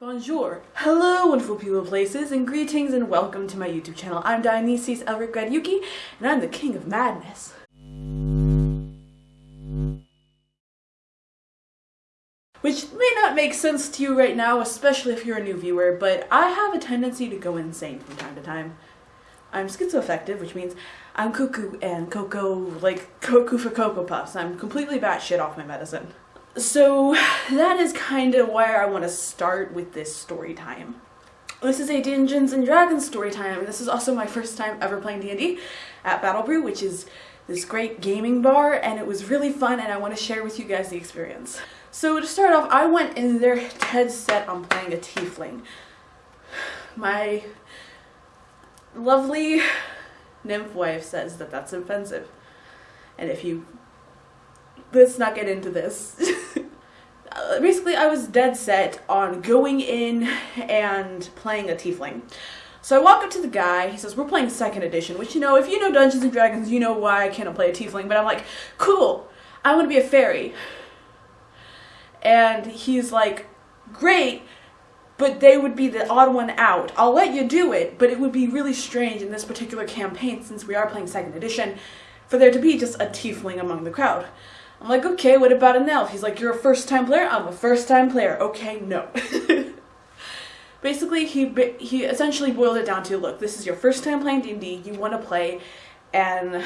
Bonjour, hello wonderful people places, and greetings and welcome to my YouTube channel. I'm Dionysius Elric Gradyuki, and I'm the king of madness. Which may not make sense to you right now, especially if you're a new viewer, but I have a tendency to go insane from time to time. I'm schizoaffective, which means I'm cuckoo and cocoa, like cuckoo for Cocoa Puffs. I'm completely batshit off my medicine. So that is kind of where I want to start with this story time. This is a Dungeons and Dragons story time, and this is also my first time ever playing D&D at Battle Brew, which is this great gaming bar, and it was really fun, and I want to share with you guys the experience. So to start off, I went in there dead set on playing a tiefling. My lovely nymph wife says that that's offensive, and if you let's not get into this. Basically, I was dead set on going in and playing a tiefling. So I walk up to the guy, he says, we're playing second edition, which, you know, if you know Dungeons & Dragons, you know why I can't play a tiefling, but I'm like, cool, I want to be a fairy. And he's like, great, but they would be the odd one out. I'll let you do it, but it would be really strange in this particular campaign, since we are playing second edition, for there to be just a tiefling among the crowd. I'm like, okay, what about an elf? He's like, you're a first time player? I'm a first time player. Okay, no. Basically, he he essentially boiled it down to, look, this is your first time playing D&D, you want to play an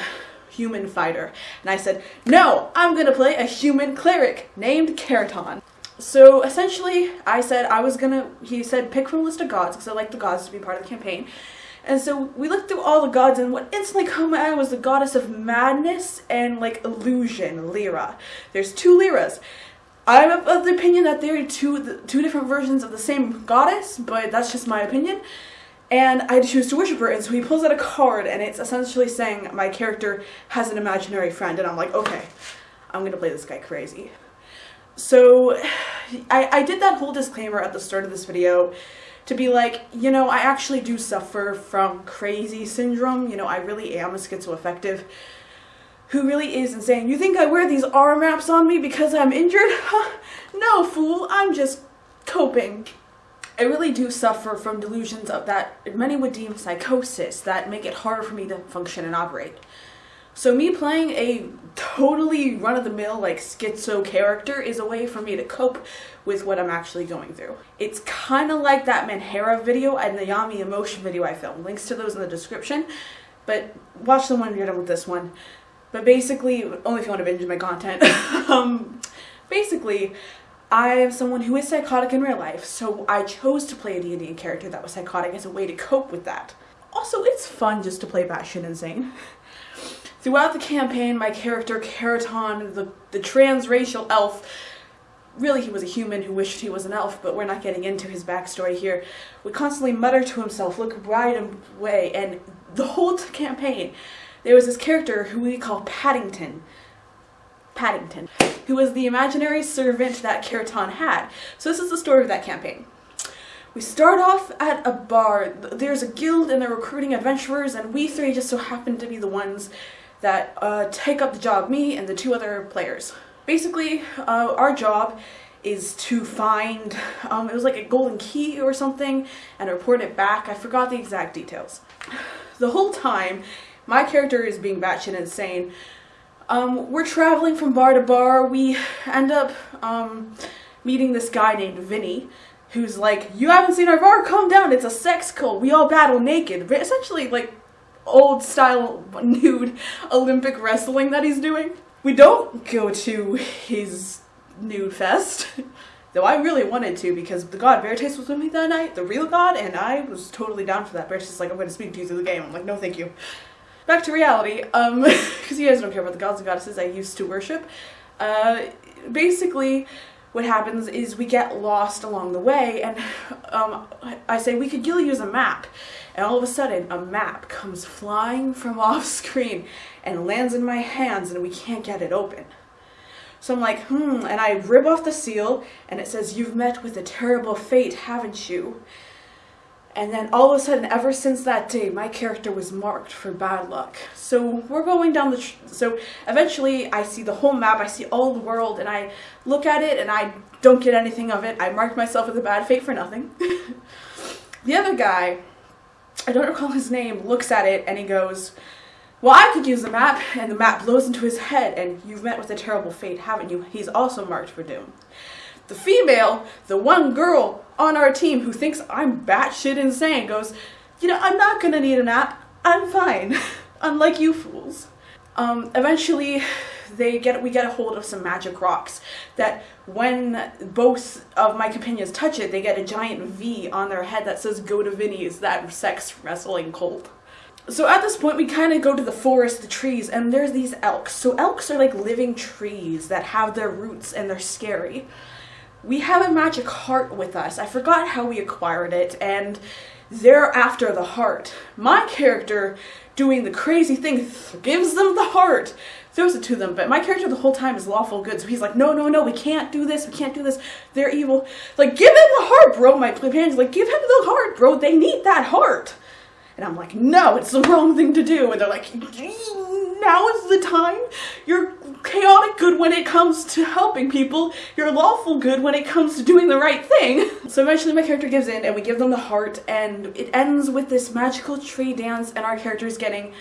human fighter. And I said, no, I'm going to play a human cleric named Keraton. So essentially, I said I was gonna, he said pick from a list of gods, because I like the gods to be part of the campaign. And so we looked through all the gods, and what instantly caught my eye was the goddess of madness and like illusion, Lyra. There's two Lyras. I'm of the opinion that there are two two different versions of the same goddess, but that's just my opinion. And I choose to worship her, and so he pulls out a card, and it's essentially saying my character has an imaginary friend, and I'm like, okay, I'm gonna play this guy crazy. So I, I did that whole disclaimer at the start of this video to be like, you know, I actually do suffer from crazy syndrome. You know, I really am a schizoaffective who really is insane. You think I wear these arm wraps on me because I'm injured? No, fool, I'm just coping. I really do suffer from delusions of that many would deem psychosis that make it harder for me to function and operate. So me playing a totally run-of-the-mill like schizo character is a way for me to cope with what I'm actually going through. It's kind of like that Manhara video and the Yami Emotion video I filmed. Links to those in the description, but watch the one when you're done with this one. But basically, only if you want to binge my content. um, basically, I am someone who is psychotic in real life, so I chose to play a D&D character that was psychotic as a way to cope with that. Also, it's fun just to play batshit insane. Throughout the campaign, my character, Keraton, the, the transracial elf, really he was a human who wished he was an elf, but we're not getting into his backstory here, would constantly mutter to himself, look right away, and the whole campaign, there was this character who we call Paddington. Paddington, who was the imaginary servant that Keraton had. So this is the story of that campaign. We start off at a bar. There's a guild and they're recruiting adventurers and we three just so happen to be the ones that uh, take up the job, me and the two other players. Basically, uh, our job is to find, um, it was like a golden key or something, and report it back. I forgot the exact details. The whole time, my character is being batshit insane. Um, we're traveling from bar to bar. We end up um, meeting this guy named Vinny, who's like, you haven't seen our bar? Calm down, it's a sex cult. We all battle naked. Essentially, like, old style nude Olympic wrestling that he's doing. We don't go to his nude fest, though I really wanted to because the god Veritas was with me that night, the real god, and I was totally down for that. Veritas is like, I'm going to speak to you through the game. I'm like, no thank you. Back to reality, um, because you guys don't care about the gods and goddesses I used to worship. Uh, basically, what happens is we get lost along the way and um, I say we could use a map and all of a sudden a map comes flying from off screen and lands in my hands and we can't get it open. So I'm like, hmm, and I rip off the seal and it says, you've met with a terrible fate, haven't you? And then all of a sudden, ever since that day, my character was marked for bad luck. So we're going down the. So eventually, I see the whole map, I see all the world, and I look at it and I don't get anything of it. I marked myself with a bad fate for nothing. the other guy, I don't recall his name, looks at it and he goes, Well, I could use the map, and the map blows into his head, and you've met with a terrible fate, haven't you? He's also marked for doom. The female, the one girl on our team who thinks I'm batshit insane, goes, You know, I'm not gonna need a nap. I'm fine. Unlike you fools. Um, eventually, they get we get a hold of some magic rocks that when both of my companions touch it, they get a giant V on their head that says "Go to Vinny's," that sex wrestling cult. So at this point, we kind of go to the forest, the trees, and there's these elks. So elks are like living trees that have their roots and they're scary we have a magic heart with us. I forgot how we acquired it, and they're after the heart. My character, doing the crazy thing, gives them the heart, throws it to them, but my character the whole time is lawful good, so he's like, no, no, no, we can't do this, we can't do this, they're evil. Like, give him the heart, bro. My companion's like, give him the heart, bro, they need that heart. And I'm like, no, it's the wrong thing to do. And they're like, now is the time. You're chaotic good when it comes to helping people. You're lawful good when it comes to doing the right thing. So eventually my character gives in and we give them the heart and it ends with this magical tree dance and our character is getting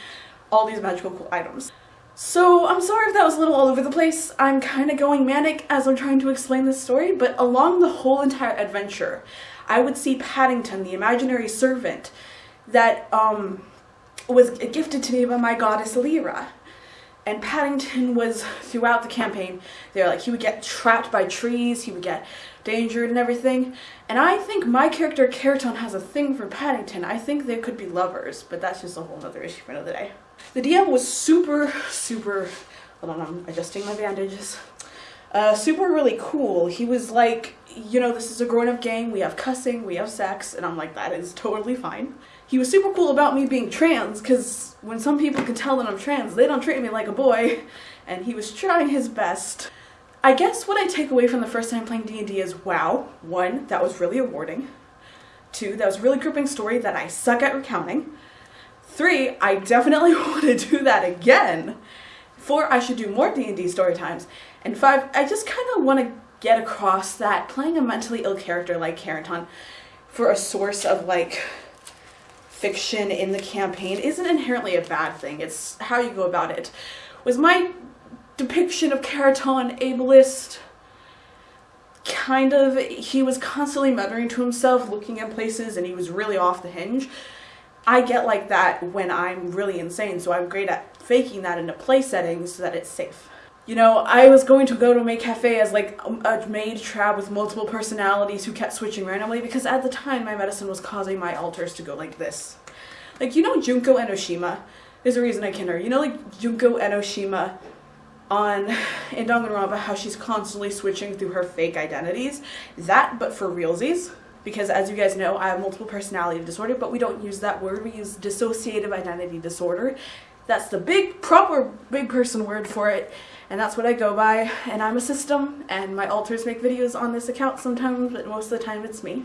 all these magical cool items. So I'm sorry if that was a little all over the place. I'm kind of going manic as I'm trying to explain this story, but along the whole entire adventure, I would see Paddington, the imaginary servant, that um, was gifted to me by my goddess Lyra. And Paddington was throughout the campaign. They're like he would get trapped by trees, he would get dangered and everything. And I think my character Keraton has a thing for Paddington. I think they could be lovers, but that's just a whole other issue for another day. The DM was super, super. Hold on, I'm adjusting my bandages. Uh, super really cool. He was like, you know, this is a grown up game. We have cussing, we have sex, and I'm like, that is totally fine he was super cool about me being trans because when some people can tell that I'm trans, they don't treat me like a boy, and he was trying his best. I guess what I take away from the first time playing D&D is, wow, one, that was really rewarding. Two, that was really gripping story that I suck at recounting. Three, I definitely want to do that again. Four, I should do more D&D story times. And five, I just kind of want to get across that playing a mentally ill character like Keraton for a source of like fiction in the campaign isn't inherently a bad thing. It's how you go about it. Was my depiction of Keraton ableist? Kind of. He was constantly muttering to himself, looking at places, and he was really off the hinge. I get like that when I'm really insane, so I'm great at faking that in a play setting so that it's safe. You know, I was going to go to Maid Cafe as like um, a maid trap with multiple personalities who kept switching randomly because at the time my medicine was causing my alters to go like this. Like, you know Junko Enoshima? There's a reason I can her. You know like Junko Enoshima on in Danganronpa how she's constantly switching through her fake identities? That, but for realsies. Because as you guys know, I have multiple personality disorder, but we don't use that word. We use dissociative identity disorder. That's the big, proper, big person word for it and that's what I go by. And I'm a system, and my alters make videos on this account sometimes, but most of the time it's me.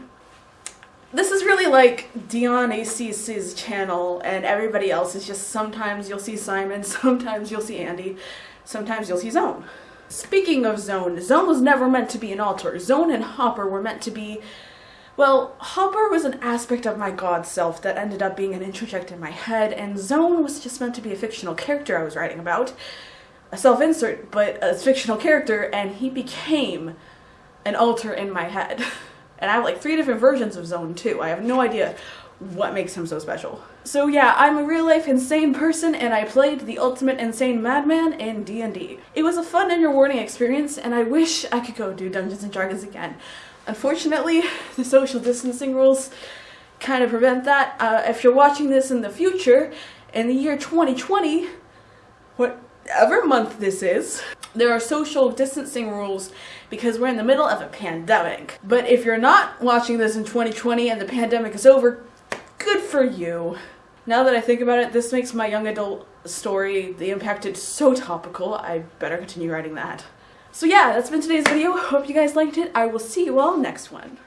This is really like Dion ACC's channel, and everybody else is just sometimes you'll see Simon, sometimes you'll see Andy, sometimes you'll see Zone. Speaking of Zone, Zone was never meant to be an alter. Zone and Hopper were meant to be well, Hopper was an aspect of my god self that ended up being an introject in my head, and Zone was just meant to be a fictional character I was writing about a self-insert, but a fictional character, and he became an alter in my head. And I have like three different versions of Zone too. I have no idea what makes him so special. So yeah, I'm a real-life insane person, and I played the ultimate insane madman in D&D. It was a fun and rewarding experience, and I wish I could go do Dungeons & Dragons again. Unfortunately, the social distancing rules kind of prevent that. Uh, if you're watching this in the future, in the year 2020, whatever month this is, there are social distancing rules because we're in the middle of a pandemic. But if you're not watching this in 2020 and the pandemic is over, good for you. Now that I think about it, this makes my young adult story, The Impacted, so topical. I better continue writing that. So yeah, that's been today's video. Hope you guys liked it. I will see you all next one.